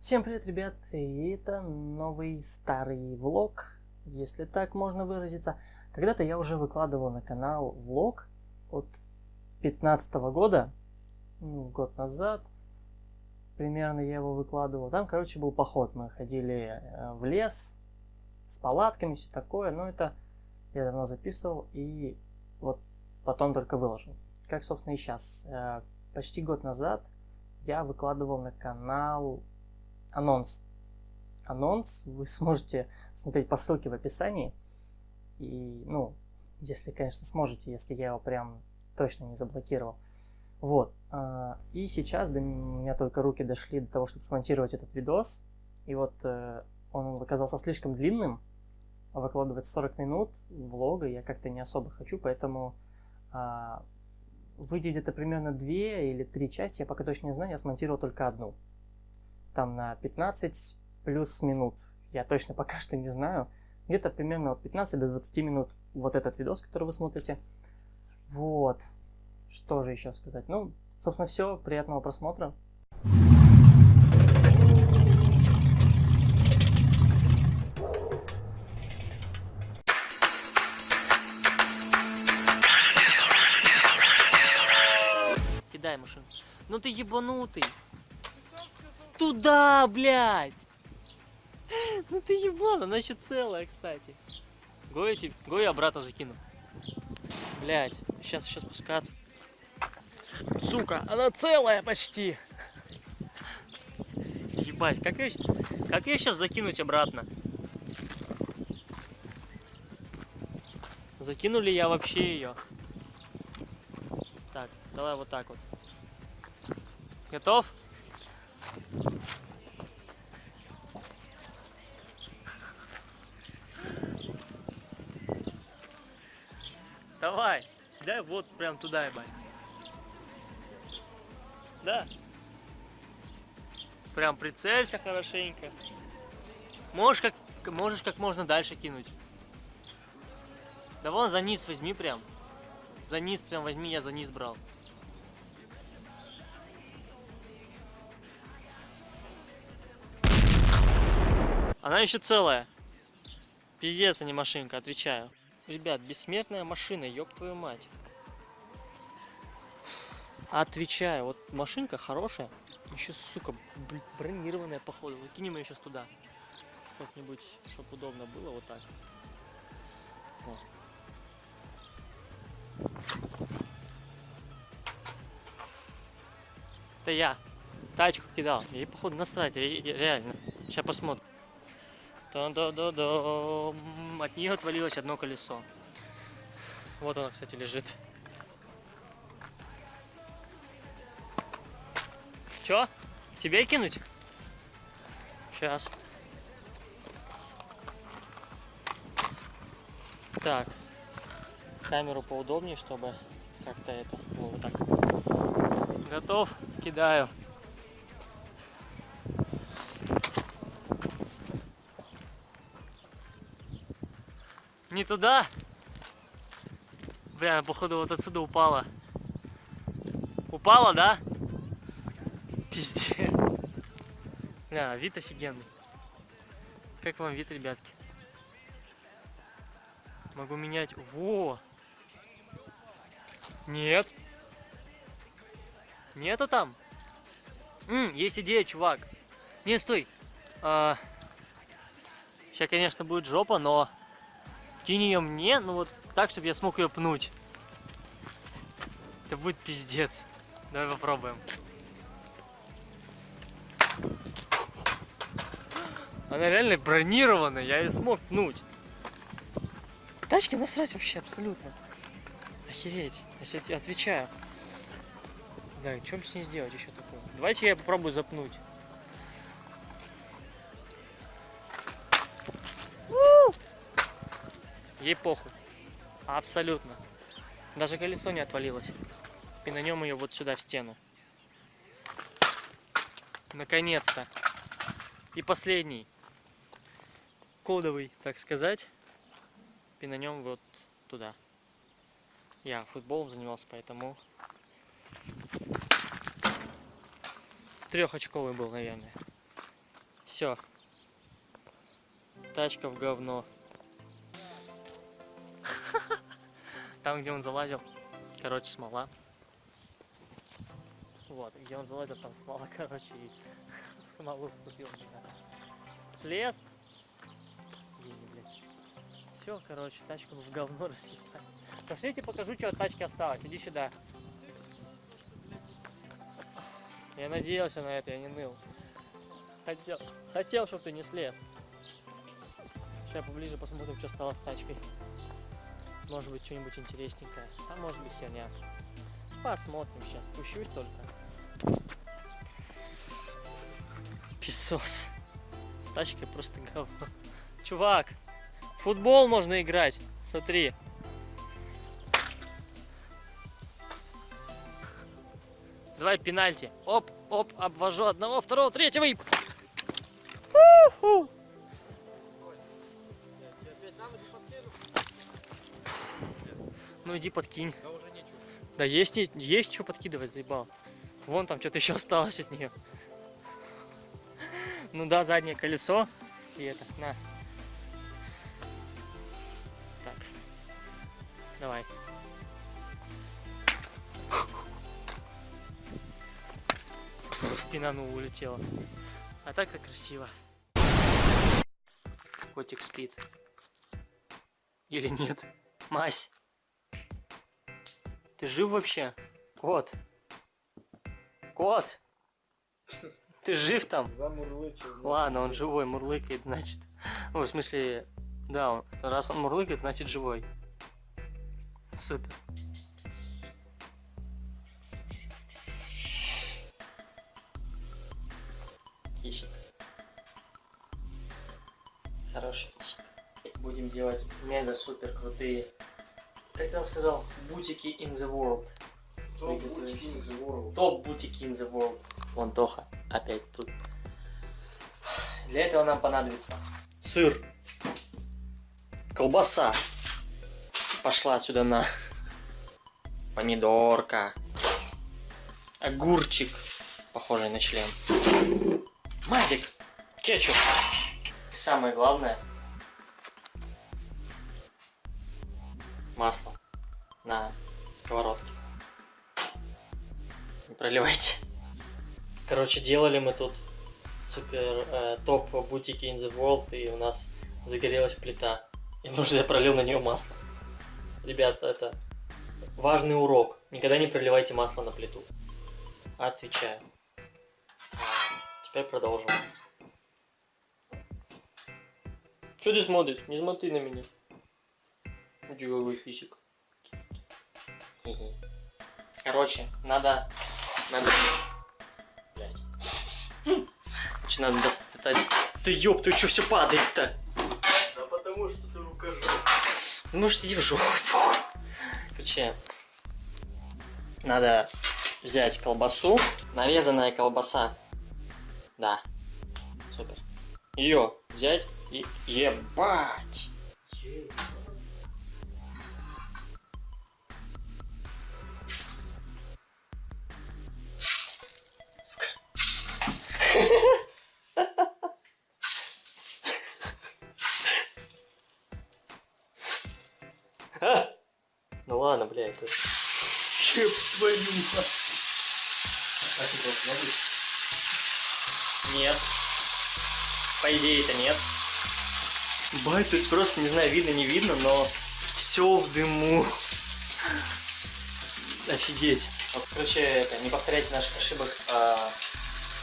Всем привет, ребят, и это новый старый влог, если так можно выразиться. Когда-то я уже выкладывал на канал влог от 15 года, ну, год назад, примерно я его выкладывал. Там, короче, был поход, мы ходили э, в лес с палатками, все такое, но это я давно записывал и вот потом только выложил. Как, собственно, и сейчас. Э, почти год назад я выкладывал на канал анонс. Анонс вы сможете смотреть по ссылке в описании. И, ну, если, конечно, сможете, если я его прям точно не заблокировал. Вот. А, и сейчас до меня только руки дошли до того, чтобы смонтировать этот видос. И вот э, он оказался слишком длинным. Выкладывать 40 минут влога я как-то не особо хочу, поэтому а, выйдет где-то примерно 2 или 3 части, я пока точно не знаю, я смонтировал только одну там на 15 плюс минут. Я точно пока что не знаю. Где-то примерно от 15 до 20 минут вот этот видос, который вы смотрите. Вот. Что же еще сказать? Ну, собственно, все. Приятного просмотра. Кидай машину. Ну ты ебанутый. Туда, блядь! Ну ты еблан, она еще целая, кстати. Гою, Гою обратно закину. Блядь, сейчас сейчас спускаться. Сука, она целая почти. Ебать, как ее, как ее сейчас закинуть обратно? Закинули я вообще ее? Так, давай вот так вот. Готов? Давай, дай вот прям туда, ебать. Да. Прям прицелься хорошенько. Можешь как, можешь как можно дальше кинуть. Да вон за низ возьми прям. За низ прям возьми, я за низ брал. Она еще целая. Пиздец, а не машинка, отвечаю. Ребят, бессмертная машина, ёб твою мать. Отвечаю, вот машинка хорошая. Еще, сука, бронированная, походу. Выкинем ее сейчас туда. Как-нибудь, чтобы удобно было, вот так. О. Это я тачку кидал. Ей, походу, насрать, реально. Сейчас посмотрим. От нее отвалилось одно колесо. Вот оно, кстати, лежит. Чё? Тебе кинуть? Сейчас. Так. Камеру поудобнее, чтобы как-то это... Вот так. Готов? Кидаю. Не туда? Бля, походу вот отсюда упала. Упала, да? Пиздец. Бля, вид офигенный. Как вам вид, ребятки? Могу менять. Во! Нет. Нету там? М, есть идея, чувак. Не, стой. А, сейчас, конечно, будет жопа, но Кинь ее мне, ну вот так, чтобы я смог ее пнуть. Это будет пиздец. Давай попробуем. Она реально бронированная, я ее смог пнуть. Тачки насрать вообще абсолютно. Охереть. Я отвечаю. Да, что с ней сделать еще такое? Давайте я попробую запнуть. Ей похуй. Абсолютно. Даже колесо не отвалилось. И на нем ее вот сюда в стену. Наконец-то. И последний. Кодовый, так сказать. И на нем вот туда. Я футболом занимался, поэтому трехочковый был, наверное. Все. Тачка в говно. Там, где он залазил, короче, смола. Вот, где он залазил, там смола, короче, и смолу вступил меня. Слез. Гений, блядь. Все, короче, тачку в говно рассыпать. Пошлите, покажу, что от тачки осталось. Иди сюда. Я надеялся на это, я не ныл. Хотел, хотел, чтобы ты не слез. Сейчас поближе посмотрим, что стало с тачкой. Может быть, что-нибудь интересненькое. А может быть, херня. Посмотрим сейчас. Спущусь только. Песос. С тачкой просто говно. Чувак, футбол можно играть. Смотри. Давай пенальти. Оп, оп, обвожу одного, второго, третьего и... У-ху. Ну иди подкинь. Да уже нечего. Да есть, есть что подкидывать, заебал. Вон там что-то еще осталось от нее. Ну да, заднее колесо. И это, на. Так. Давай. Пинану улетела. А так-то красиво. Котик спит. Или нет? Мась. Ты жив вообще? Кот. Кот. Ты жив там? Замурлычил. Ладно, он живой, мурлыкает, значит. Ну, в смысле, да, он, раз он мурлыкает, значит живой. Супер. Кисик. Хороший кисик. Будем делать мега супер крутые. Как ты там сказал? Бутики in the world. Топ бутики in the world. Топ бутики in the world. Вон Тоха опять тут. Для этого нам понадобится сыр, колбаса. Пошла отсюда на помидорка, огурчик, похожий на член, мазик, кетчуп. И самое главное, масло на сковородке. Не проливайте. Короче, делали мы тут супер э, топ бутики in the world, и у нас загорелась плита. И нужно я пролил на нее масло. Ребята, это важный урок. Никогда не проливайте масло на плиту. Отвечаю. Теперь продолжим. Что ты смотришь? Не смотри на меня. Джуговый физик. Короче, надо... Надо... Блять. Надо достать... Ты ёб, ты чё все падает-то? Да потому что ты рукожоп. Ну, может, иди в жопу. Короче, надо взять колбасу. Нарезанная колбаса. Да. Супер. Ее взять и ебать. А! Ну ладно, бля, это... Чеп твою. Так и должно быть. Нет. По идее это нет. Бать, тут просто, не знаю, видно, не видно, но все в дыму. Офигеть. Вот, короче, это, не повторяйте наших ошибок. а,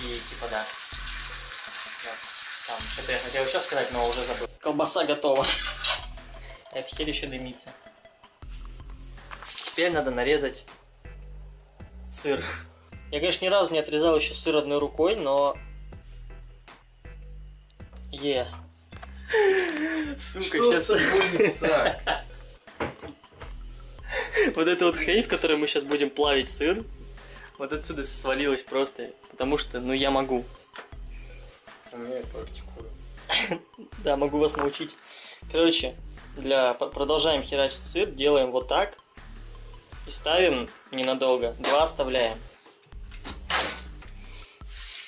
и типа, да. Там, что-то я хотел еще сказать, но уже забыл. Колбаса готова. Эта херь еще дымится. Теперь надо нарезать сыр. Я, конечно, ни разу не отрезал еще сыр одной рукой, но... Е. Сука, Что сейчас... не так? Вот эта вот хрень, в которой мы сейчас будем плавить сыр, вот отсюда свалилась просто, потому что, ну, я могу. А я практикую. Да, могу вас научить. Короче, для... продолжаем херачить сыр, делаем вот так и ставим ненадолго. Два оставляем.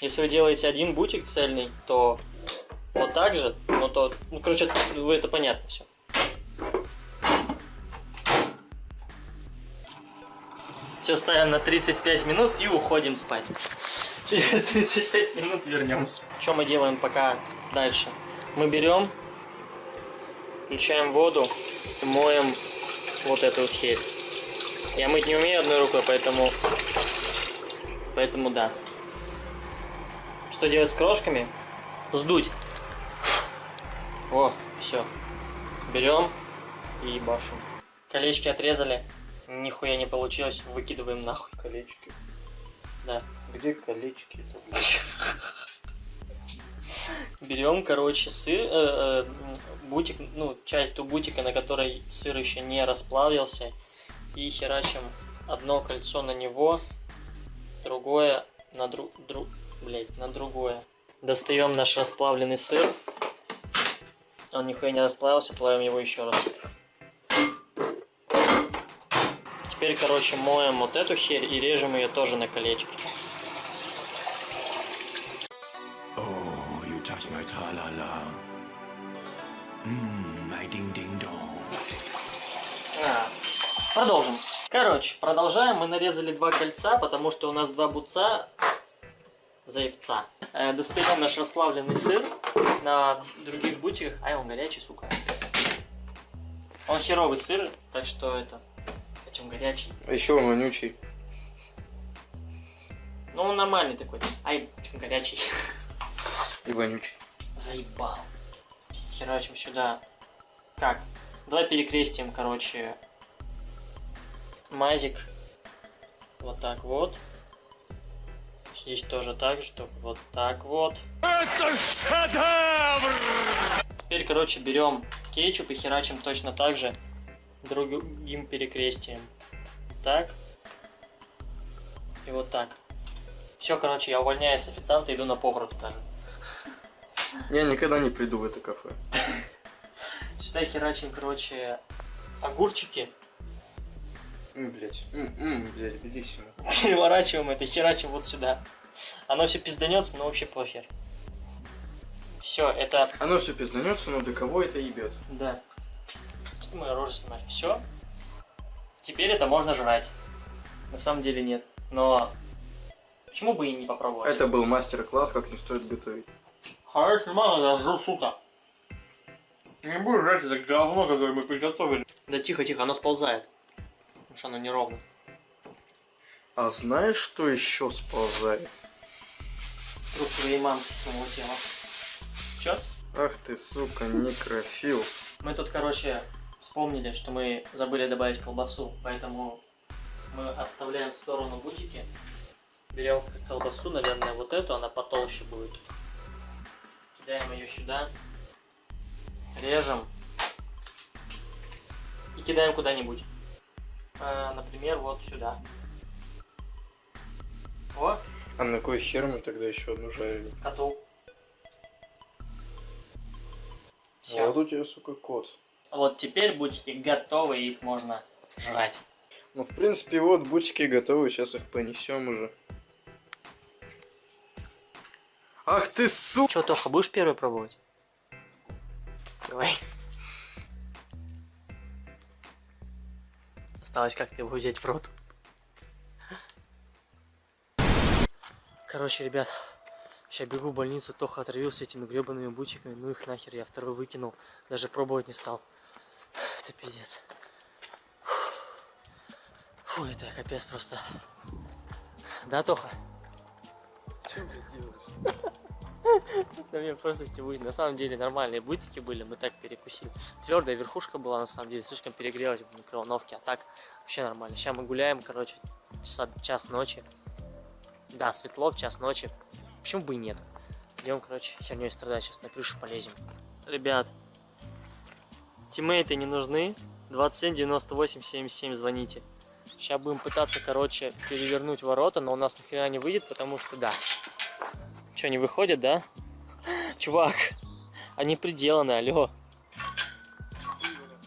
Если вы делаете один бутик цельный, то вот так же, ну то, ну короче, вы это понятно все. Все ставим на 35 минут и уходим спать. Через 35 минут вернемся. Что мы делаем пока дальше? Мы берем, включаем воду и моем вот эту вот херь. Я мыть не умею одной рукой, поэтому... Поэтому да. Что делать с крошками? Сдуть. О, все. Берем и башим. Колечки отрезали. Нихуя не получилось. Выкидываем нахуй. Колечки. Да. Где колечки? Берем, короче, сыр, э, э, бутик, ну, часть ту бутика, на которой сыр еще не расплавился, и херачим одно кольцо на него, другое на друг, друг, блять, на другое. Достаем наш расплавленный сыр. Он нихуя не расплавился, плавим его еще раз. Теперь, короче, моем вот эту херь и режем ее тоже на колечки. Touch my tra-la-la. Mmm, my ding-ding-dong. А, продолжим. Короче, продолжаем. Мы нарезали два кольца, потому что у нас два буца заебца. Э, достаем наш расплавленный сыр на других бутиках. Ай, он горячий, сука. Он херовый сыр, так что это... Этим горячий. А еще он вонючий. Ну, он нормальный такой. Ай, чем горячий. И вонючий. Заебал. Херачим сюда. Как? Давай перекрестим, короче, мазик. Вот так вот. Здесь тоже так же, только вот так вот. Это шедевр! Теперь, короче, берем кетчуп и херачим точно так же другим перекрестием. Так. И вот так. Все, короче, я увольняюсь с официанта, иду на повара туда. Я никогда не приду в это кафе. Сюда херачим, короче, огурчики. Блять. Блять, белиссимо. Переворачиваем это, херачим вот сюда. Оно все пизданется, но вообще похер. Все, это... Оно все пизданется, но до кого это ебет? Да. Что мы рожи снимали? Все. Теперь это можно жрать. На самом деле нет. Но... Почему бы и не попробовать? Это был мастер-класс, как не стоит готовить. Хорошо, мало, я жру, сука. Не будешь жрать это говно, которое мы приготовили. Да тихо, тихо, оно сползает. Потому что оно неровно. А знаешь, что еще сползает? Труп твоей мамки с моего тела. Чё? Ах ты, сука, некрофил. Мы тут, короче, вспомнили, что мы забыли добавить колбасу, поэтому мы оставляем в сторону бутики. Берем колбасу, наверное, вот эту, она потолще будет. Кидаем ее сюда. Режем. И кидаем куда-нибудь. Э, например, вот сюда. О, А на кой хер мы тогда еще одну жарили? коту. Все. Вот у тебя, сука, кот. Вот теперь бутики готовы, их можно жрать. Ну, в принципе, вот бутики готовы, сейчас их понесем уже. Ах ты, сука! Че, Тоха, будешь первый пробовать? Давай. Осталось как-то его взять в рот. Короче, ребят, сейчас бегу в больницу, Тоха отравился этими гребаными бутиками, ну их нахер, я второй выкинул, даже пробовать не стал. Это пиздец. Фу, это капец просто. Да, Тоха? Что ты делаешь? Да мне просто стебуть. На самом деле нормальные бутики были, мы так перекусили. Твердая верхушка была на самом деле, слишком перегрелась в микроволновке, а так вообще нормально. Сейчас мы гуляем, короче, часа, час ночи. Да, светло в час ночи. Почему бы и нет? Идем, короче, херней страдать, сейчас на крышу полезем. Ребят, тиммейты не нужны. 27 98 77 звоните. Сейчас будем пытаться, короче, перевернуть ворота, но у нас нихера не выйдет, потому что да. Что, не выходит, да? Чувак, они приделаны, алло.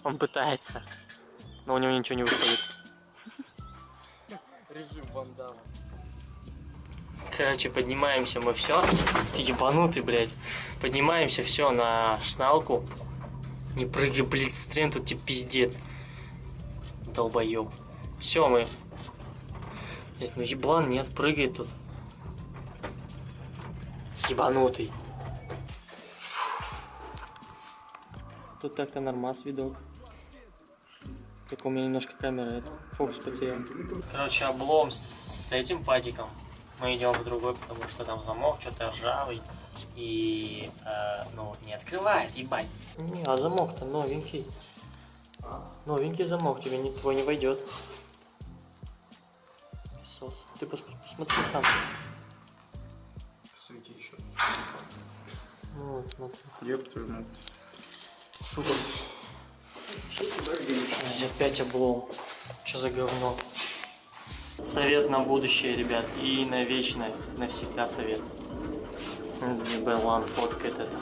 Он пытается, но у него ничего не выходит. Режим вандала. Короче, поднимаемся мы все. Ты ебанутый, блядь. Поднимаемся все на шналку. Не прыгай, блядь, стрем, тут тебе пиздец. Долбоеб. Все, мы. Блядь, ну еблан нет, прыгает тут. Ебанутый. Фу. Тут так-то нормас видок. Только у меня немножко камера, это, фокус потерял. Короче, облом с этим падиком. Мы идем в другой, потому что там замок что-то ржавый. И, э, ну, не открывает, ебать. Не, а замок-то новенький. Новенький замок, тебе не, твой не войдет. Ты пос, посмотри сам. Вот, смотри. Ёб твою мать. Сука. Опять облом. Что за говно? Совет на будущее, ребят. И на вечное. Навсегда совет. Белан фоткает это.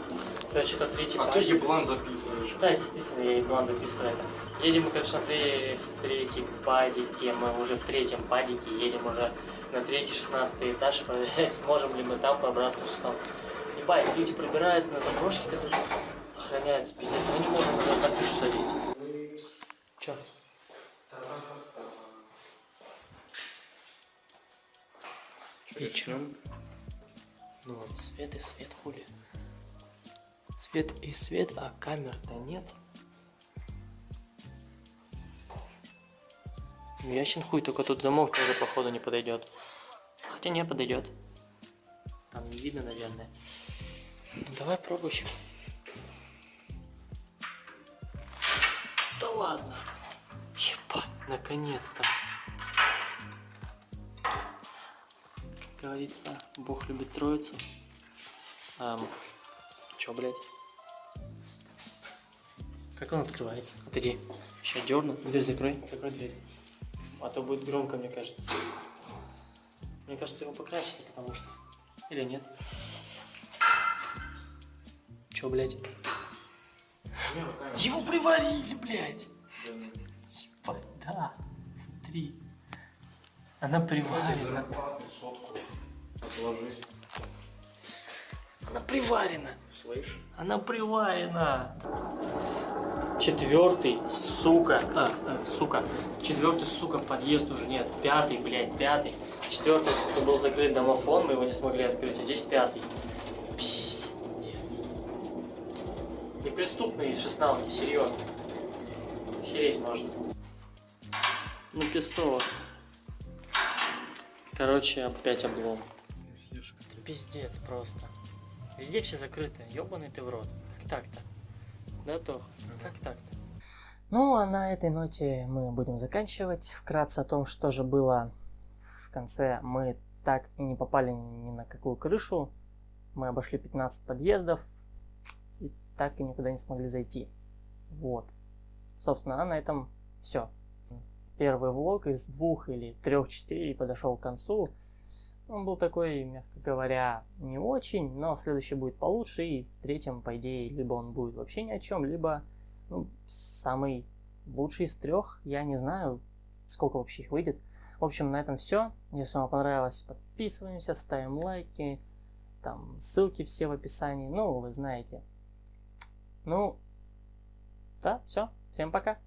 Короче, это третий А ты падик. еблан записываешь. Да, действительно, я и план записываю это. Едем мы, короче, на тре- в третьем падике. Мы уже в третьем падике. Едем уже на третий, шестнадцатый этаж. Проверять, сможем ли мы там пробраться на шестом. Ебать, люди пробираются на заброшки, которые охраняются, пиздец. Мы не можем даже на крышу залезть. Чё? Чё, И чё? начнём? Ну вот, свет и свет, хули. Свет и свет, а камер-то нет. Ну, Ясен хуй, только тут замок тоже, походу, не подойдет. Хотя не подойдет. Там не видно, наверное. Ну, давай пробуй еще. Да ладно. Ебать, наконец-то. Как говорится, Бог любит троицу. Ам, чё, блядь? Как он открывается? Отойди. Сейчас дерну. Дверь закрой. Закрой дверь. А то будет громко, мне кажется. Мне кажется, его покрасили, потому что... Или нет? Чё, блядь? Его приварили, блядь! Ебать, да. Смотри. Она приварена. зарплаты сотку отложи. Она приварена. Слышь? Она приварена. Четвертый, сука. А, а, сука. Четвертый, сука, подъезд уже нет. Пятый, блядь, пятый. Четвертый, сука, был закрыт домофон, мы его не смогли открыть, а здесь пятый. Пиздец. Неприступные шестналки, серьезно. Хереть можно. Ну, песос. Короче, опять облом. Пиздец просто. Везде все закрыто. Ёбаный ты в рот. Как так-то? Да, Тох? Как так-то? Ну, а на этой ноте мы будем заканчивать. Вкратце о том, что же было в конце. Мы так и не попали ни на какую крышу. Мы обошли 15 подъездов. И так и никуда не смогли зайти. Вот. Собственно, а на этом все. Первый влог из двух или трех частей подошел к концу. Он был такой, мягко говоря, не очень, но следующий будет получше, и в третьем, по идее, либо он будет вообще ни о чем, либо ну, самый лучший из трех. Я не знаю, сколько вообще их выйдет. В общем, на этом все. Если вам понравилось, подписываемся, ставим лайки. Там ссылки все в описании. Ну, вы знаете. Ну, да, все. Всем пока.